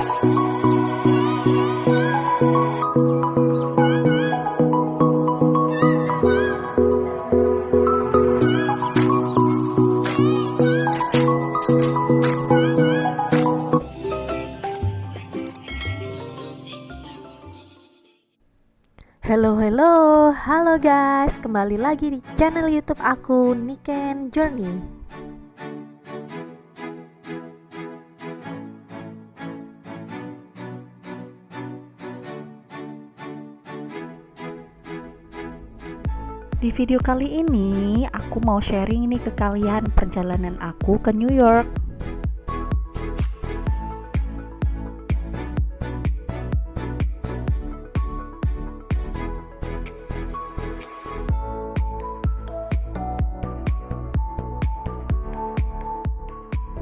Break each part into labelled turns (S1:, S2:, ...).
S1: Hello hello, halo guys, kembali lagi di channel YouTube aku Niken Journey. Di video kali ini aku mau sharing nih ke kalian perjalanan aku ke New York.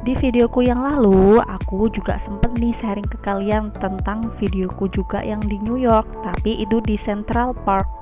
S1: Di videoku yang lalu, aku juga sempet nih sharing ke kalian tentang videoku juga yang di New York, tapi itu di Central Park.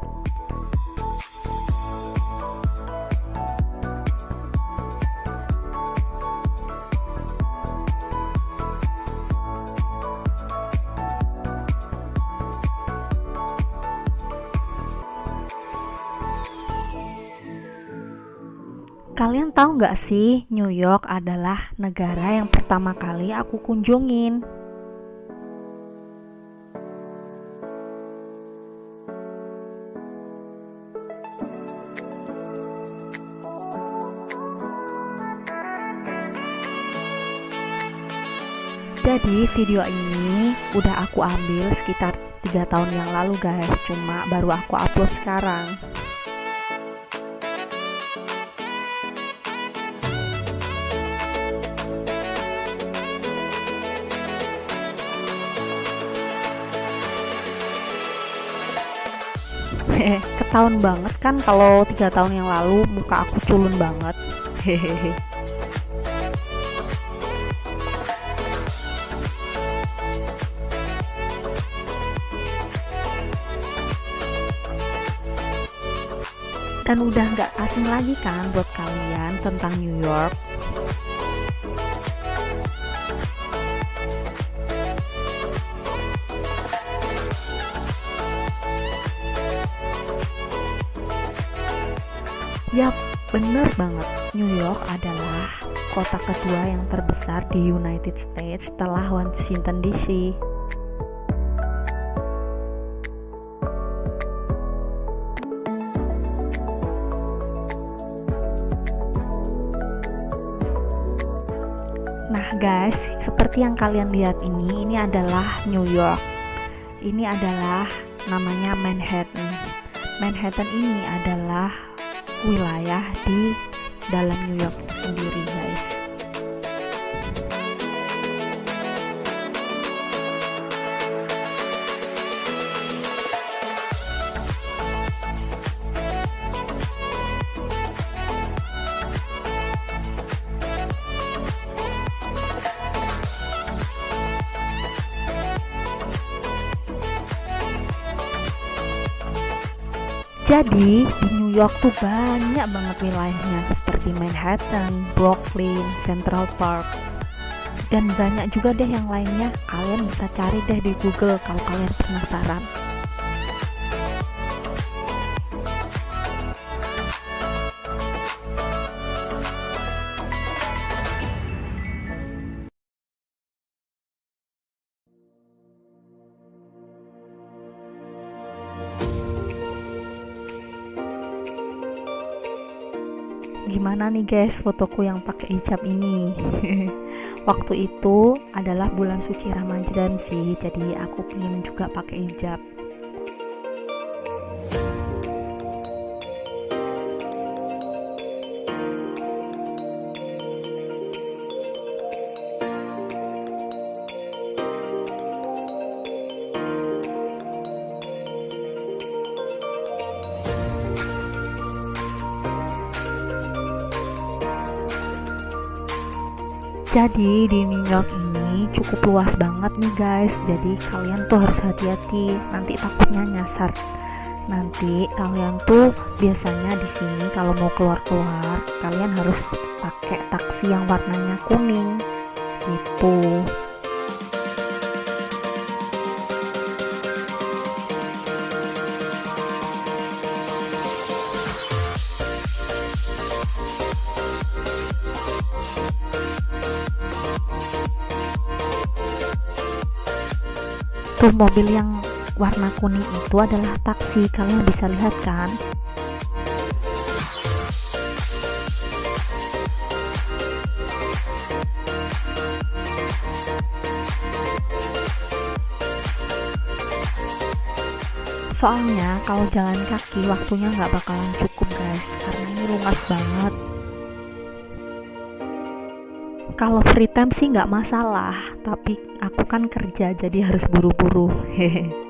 S1: Kalian tahu nggak sih, New York adalah negara yang pertama kali aku kunjungin. Jadi video ini udah aku ambil sekitar tiga tahun yang lalu guys, cuma baru aku upload sekarang. Ketahuan banget kan kalau tiga tahun yang lalu muka aku culun banget. Hehehe. Dan udah nggak asing lagi kan buat kalian tentang New York Yap, bener banget. New York adalah kota kedua yang terbesar di United States setelah Washington DC. Nah guys, seperti yang kalian lihat ini, ini adalah New York. Ini adalah namanya Manhattan. Manhattan ini adalah wilayah di dalam New York itu sendiri guys. Jadi di York tuh banyak banget wilayahnya seperti Manhattan, Brooklyn, Central Park. Dan banyak juga deh yang lainnya. Kalian bisa cari deh di Google kalau kalian penasaran gimana nih guys fotoku yang pakai hijab ini? Waktu itu adalah bulan suci Ramadan sih jadi aku pingin juga pakai hijab Jadi di New York ini cukup luas banget nih guys. Jadi kalian tuh harus hati-hati. Nanti takutnya nyasar. Nanti kalian tuh biasanya di sini kalau mau keluar-keluar, kalian harus pakai taksi yang warnanya kuning. Gitu. Tuh mobil yang warna kuning itu adalah taksi. Kalian bisa lihat kan? Soalnya kalau jalan kaki waktunya nggak bakalan cukup guys. Karena ini luas banget kalau free time sih nggak masalah tapi aku kan kerja jadi harus buru-buru. hehe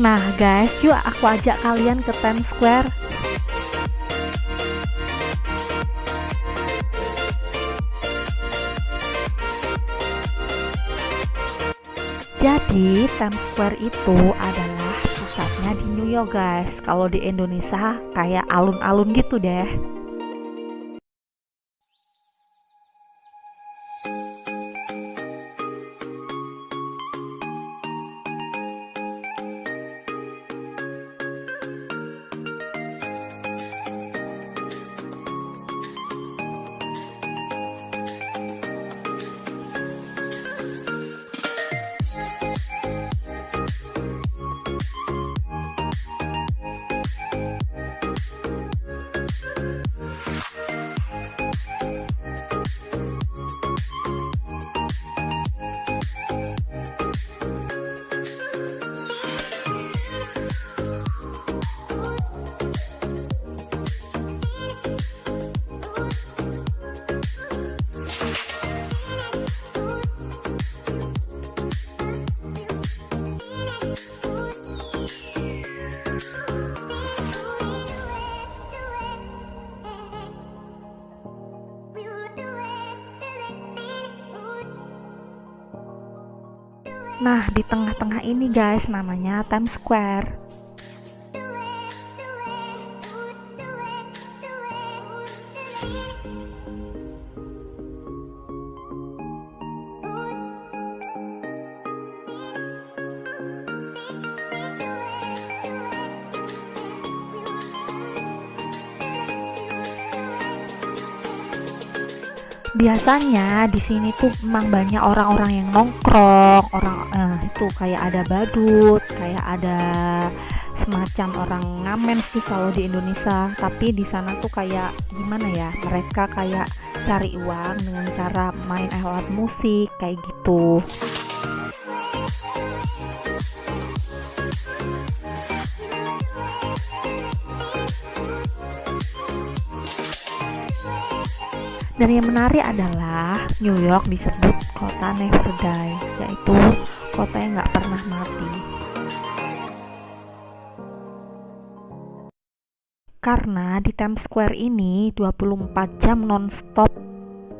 S1: Nah guys, yuk aku ajak kalian ke Times Square. Jadi Times Square itu adalah pusatnya di New York guys. Kalau di Indonesia kayak alun-alun gitu deh. Nah, di tengah-tengah ini guys namanya Times Square. Biasanya di sini tuh memang banyak orang-orang yang nongkrong orang eh, itu kayak ada badut kayak ada semacam orang ngamen sih kalau di Indonesia. Tapi di sana tuh kayak gimana ya mereka kayak cari uang dengan cara main alat musik kayak gitu Dan yang menarik adalah New York disebut kota never die, yaitu kota yang nggak pernah mati. Karena di Times Square ini 24 jam nonstop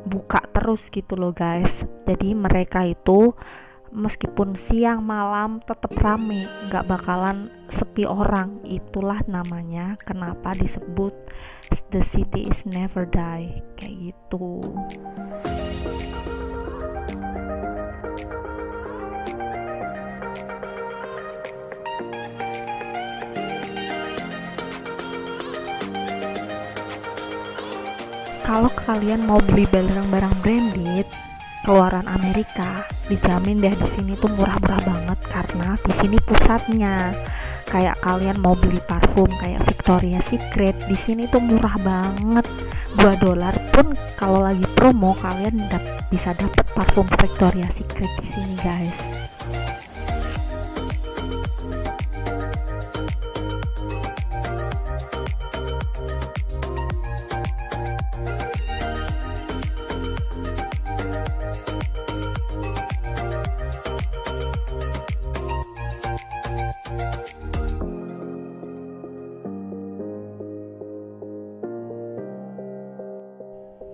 S1: buka terus gitu loh guys. Jadi mereka itu meskipun siang malam tetap rame nggak bakalan sepi orang. Itulah namanya kenapa disebut the city is never die kayak gitu. Kalau kalian mau beli barang-barang branded keluaran Amerika dijamin deh di sini tuh murah-murah banget karena di sini pusatnya. Kayak kalian mau beli parfum kayak Victoria Secret di sini tuh murah banget. 2 dolar pun kalau lagi promo kalian dap bisa dapet parfum Victoria Secret di sini guys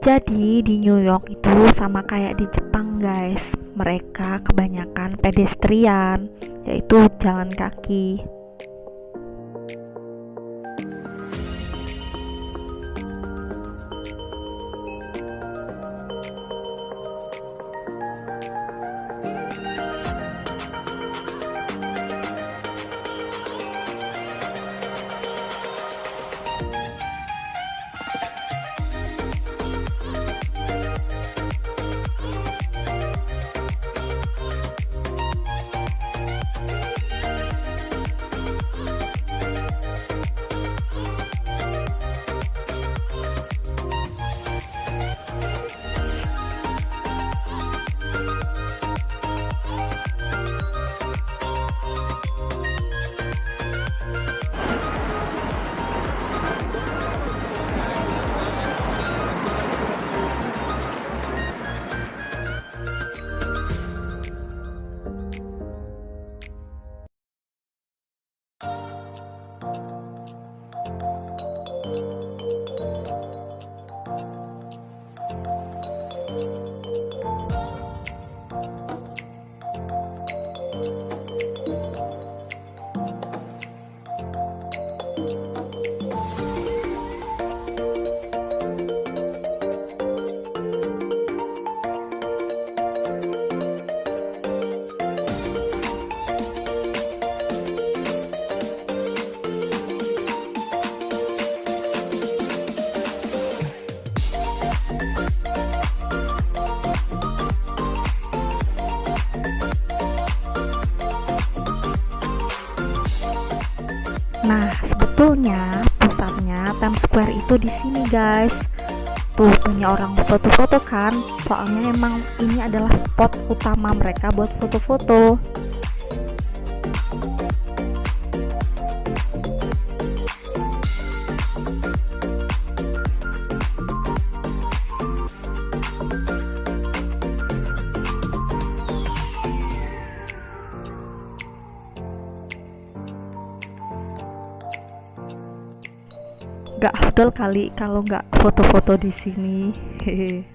S1: Jadi di New York itu sama kayak di Jepang guys. Mereka kebanyakan pedestrian Yaitu jalan kaki Nah, sebetulnya pusatnya Times Square itu di sini, guys. Tuh, punya orang foto-foto kan? Soalnya emang ini adalah spot utama mereka buat foto-foto. Gak afdol kali kalau nggak foto-foto di sini. Hehe.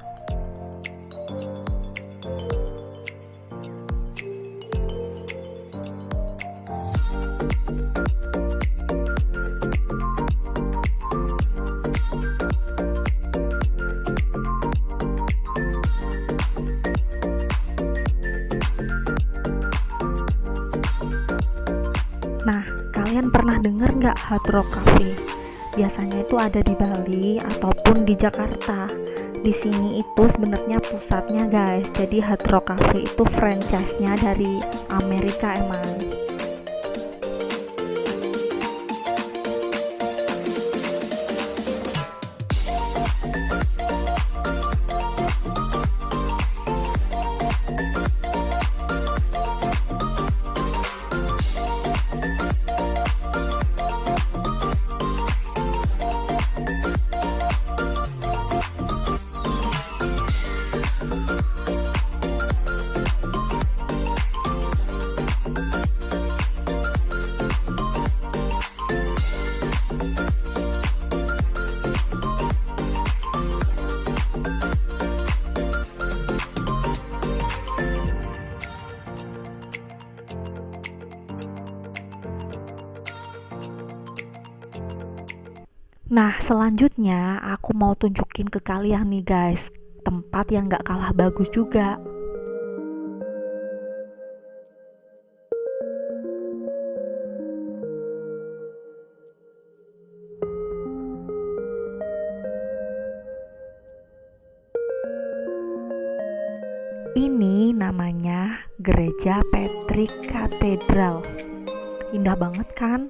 S1: Nah, kalian pernah denger nggak Hard Rock Cafe? Biasanya itu ada di Bali ataupun di Jakarta. Di sini itu sebenarnya pusatnya guys. Jadi Hard Rock Cafe itu franchise-nya dari Amerika emang. Nah, selanjutnya aku mau tunjukin ke kalian nih guys, tempat yang gak kalah bagus juga. Ini namanya Gereja Patrick Cathedral. Indah banget kan?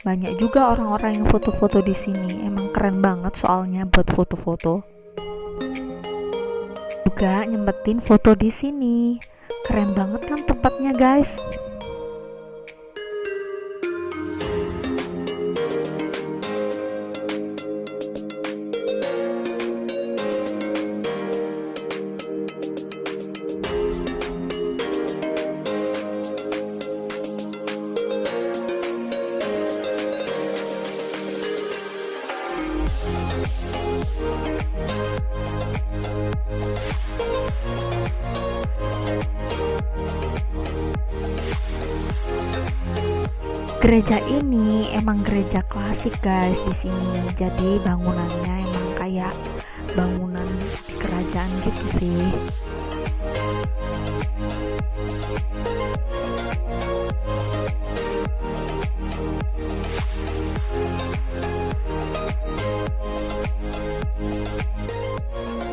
S1: Banyak juga orang-orang yang foto-foto di sini. Emang keren banget soalnya buat foto-foto. Juga nyempetin foto di sini. Keren banget kan tempatnya, guys? Gereja ini emang gereja klasik guys di sini jadi bangunannya emang kayak bangunan di kerajaan gitu sih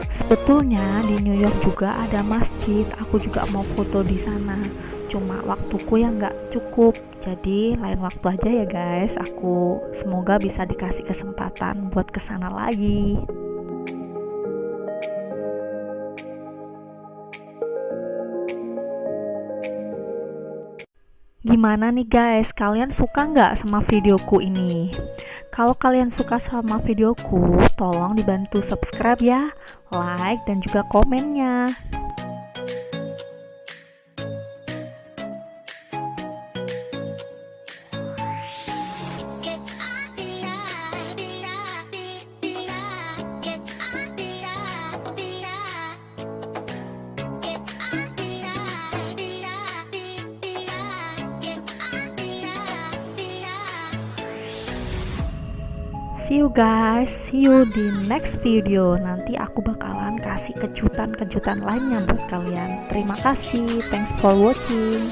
S1: Sebetulnya di New York juga ada masjid. Aku juga mau foto di sana. Cuma waktuku yang nggak cukup. Jadi lain waktu aja ya guys. Aku semoga bisa dikasih kesempatan buat ke sana lagi. Gimana nih guys, kalian suka nggak sama videoku ini? Kalau kalian suka sama videoku, tolong dibantu subscribe ya, like, dan juga komennya. See you guys, see you di next video. Nanti aku bakalan kasih kejutan-kejutan lainnya buat kalian. Terima kasih, thanks for watching.